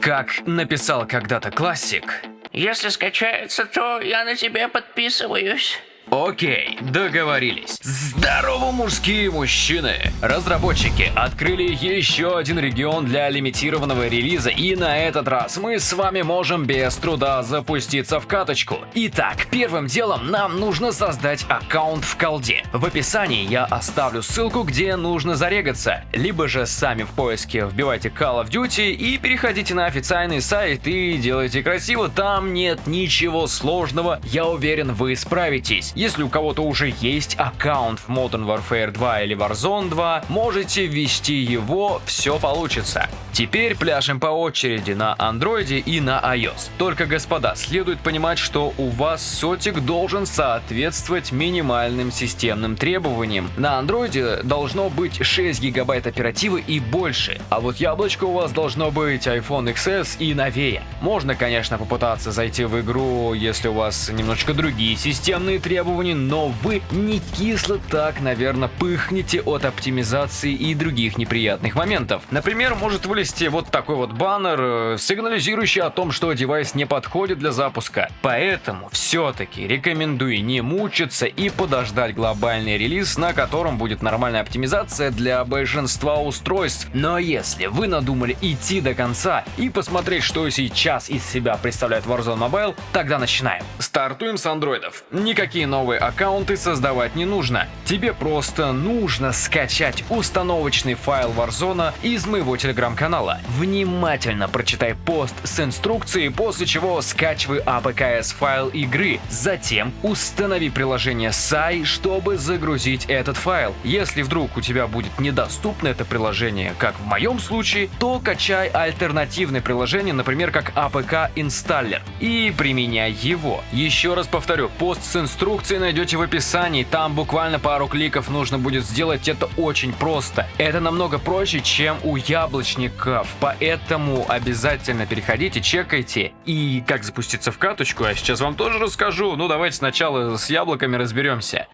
Как написал когда-то классик. Если скачается, то я на тебя подписываюсь. Окей, договорились. Здорово, мужские мужчины! Разработчики открыли еще один регион для лимитированного релиза, и на этот раз мы с вами можем без труда запуститься в каточку. Итак, первым делом нам нужно создать аккаунт в колде. В описании я оставлю ссылку, где нужно зарегаться, либо же сами в поиске вбивайте Call of Duty и переходите на официальный сайт и делайте красиво, там нет ничего сложного, я уверен вы справитесь. Если у кого-то уже есть аккаунт в Modern Warfare 2 или Warzone 2, можете ввести его, все получится. Теперь пляшем по очереди на Android и на iOS. Только, господа, следует понимать, что у вас сотик должен соответствовать минимальным системным требованиям. На Android должно быть 6 гигабайт оперативы и больше, а вот яблочко у вас должно быть iPhone XS и новее. Можно, конечно, попытаться зайти в игру, если у вас немножечко другие системные требования, требований, но вы не кисло так, наверное, пыхнете от оптимизации и других неприятных моментов. Например, может вылезти вот такой вот баннер, э, сигнализирующий о том, что девайс не подходит для запуска. Поэтому все-таки рекомендую не мучиться и подождать глобальный релиз, на котором будет нормальная оптимизация для большинства устройств. Но если вы надумали идти до конца и посмотреть, что сейчас из себя представляет Warzone Mobile, тогда начинаем. Стартуем с андроидов. Никакие новые аккаунты создавать не нужно. Тебе просто нужно скачать установочный файл Warzone из моего телеграм-канала. Внимательно прочитай пост с инструкцией, после чего скачивай APKS файл игры. Затем установи приложение SAI, чтобы загрузить этот файл. Если вдруг у тебя будет недоступно это приложение, как в моем случае, то качай альтернативное приложение, например, как APK Installer, и применяй его. Еще раз повторю, пост с инструкцией Инструкции найдете в описании, там буквально пару кликов нужно будет сделать это очень просто. Это намного проще, чем у яблочников, поэтому обязательно переходите, чекайте. И как запуститься в каточку, я сейчас вам тоже расскажу, ну давайте сначала с яблоками разберемся.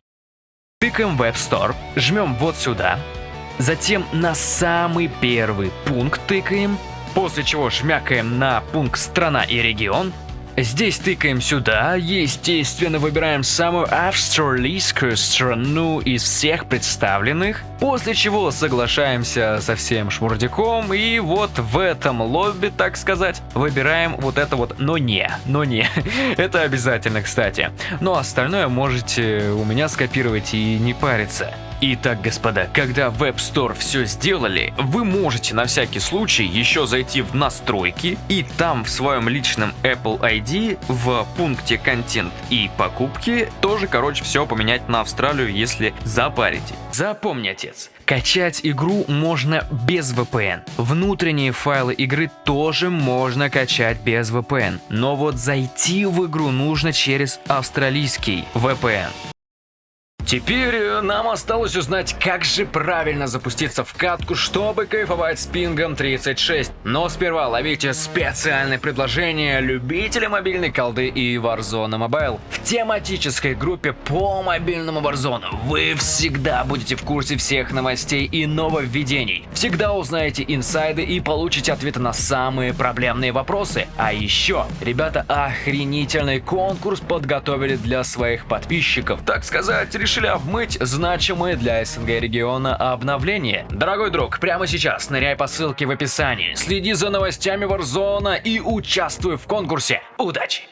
Тыкаем в Web Store, жмем вот сюда, затем на самый первый пункт тыкаем, после чего шмякаем на пункт «Страна и регион», Здесь тыкаем сюда, естественно выбираем самую австралийскую страну из всех представленных, после чего соглашаемся со всем шмурдяком и вот в этом лобби, так сказать, выбираем вот это вот «но не», «но не». это обязательно, кстати. Но остальное можете у меня скопировать и не париться. Итак, господа, когда в App Store все сделали, вы можете на всякий случай еще зайти в настройки и там в своем личном Apple ID в пункте контент и покупки тоже, короче, все поменять на Австралию, если запарите. Запомни, отец, Качать игру можно без VPN. Внутренние файлы игры тоже можно качать без VPN. Но вот зайти в игру нужно через австралийский VPN. Теперь э, нам осталось узнать, как же правильно запуститься в катку, чтобы кайфовать с пингом 36. Но сперва ловите специальное предложение любителей мобильной колды и Warzone Mobile. В тематической группе по мобильному Warzone вы всегда будете в курсе всех новостей и нововведений. Всегда узнаете инсайды и получите ответы на самые проблемные вопросы. А еще, ребята охренительный конкурс подготовили для своих подписчиков. Так сказать, решили решили обмыть значимые для СНГ региона обновления. Дорогой друг, прямо сейчас ныряй по ссылке в описании, следи за новостями Warzone и участвуй в конкурсе. Удачи!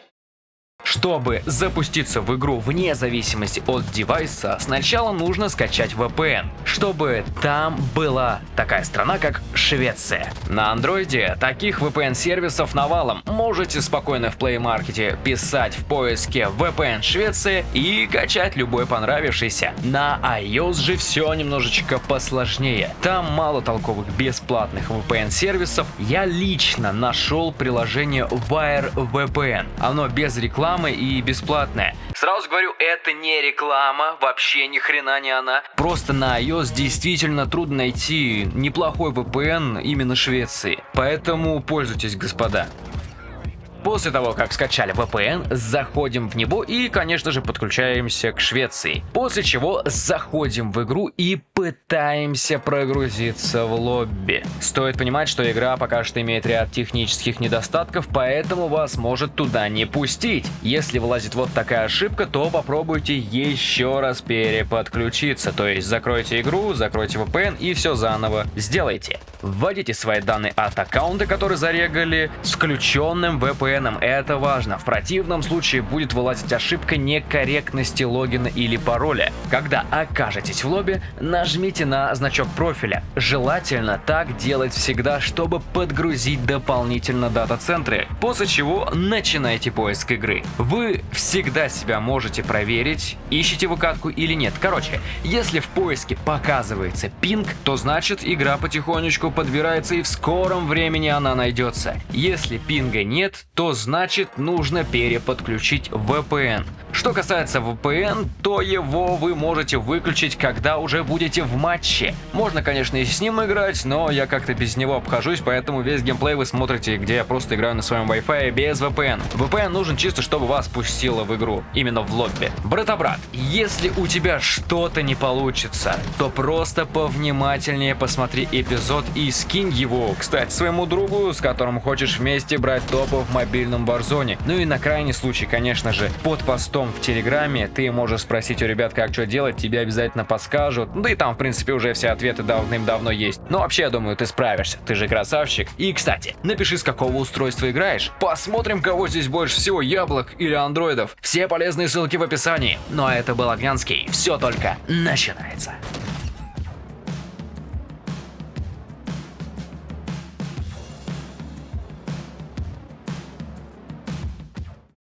Чтобы запуститься в игру вне зависимости от девайса, сначала нужно скачать VPN, чтобы там была такая страна, как Швеция. На андроиде таких VPN-сервисов навалом. Можете спокойно в Play Market писать в поиске VPN Швеция и качать любой понравившийся. На iOS же все немножечко посложнее. Там мало толковых бесплатных VPN-сервисов. Я лично нашел приложение Wire VPN. Оно без рекламы рекламы и бесплатная. Сразу говорю, это не реклама, вообще ни хрена не она. Просто на iOS действительно трудно найти неплохой VPN именно Швеции. Поэтому пользуйтесь, господа. После того, как скачали VPN, заходим в него и, конечно же, подключаемся к Швеции. После чего заходим в игру и пытаемся прогрузиться в лобби. Стоит понимать, что игра пока что имеет ряд технических недостатков, поэтому вас может туда не пустить. Если вылазит вот такая ошибка, то попробуйте еще раз переподключиться. То есть закройте игру, закройте VPN и все заново сделайте. Вводите свои данные от аккаунта, который зарегали, с включенным VPN. Это важно. В противном случае будет вылазить ошибка некорректности логина или пароля. Когда окажетесь в лобби, нажмите на значок профиля. Желательно так делать всегда, чтобы подгрузить дополнительно дата-центры, после чего начинайте поиск игры. Вы всегда себя можете проверить, ищете выкатку или нет. Короче, если в поиске показывается пинг, то значит игра потихонечку подбирается и в скором времени она найдется. Если пинга нет, то значит нужно переподключить VPN. Что касается VPN, то его вы можете выключить, когда уже будете в матче. Можно, конечно, и с ним играть, но я как-то без него обхожусь, поэтому весь геймплей вы смотрите, где я просто играю на своем Wi-Fi без VPN. VPN нужен чисто, чтобы вас пустило в игру, именно в лобби. Брата-брат, если у тебя что-то не получится, то просто повнимательнее посмотри эпизод и скинь его, кстати, своему другу, с которым хочешь вместе брать топы в мобильном барзоне. Ну и на крайний случай, конечно же, под постом в Телеграме ты можешь спросить у ребят, как что делать, тебе обязательно подскажут. Да и там, в принципе, уже все ответы давным-давно есть. Но вообще, я думаю, ты справишься, ты же красавчик. И, кстати, напиши, с какого устройства играешь. Посмотрим, кого здесь больше всего, яблок или андроидов. Все полезные ссылки в описании. Ну а это был Огнянский. Все только начинается.